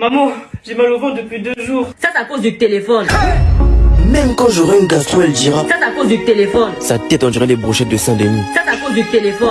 Maman, j'ai mal au ventre depuis deux jours. Ça, c'est à cause du téléphone. Même quand j'aurai une gastro, elle dira. Ça, c'est à cause du téléphone. Sa tête, on dirait les brochettes de Saint-Denis. Ça, c'est à cause du téléphone.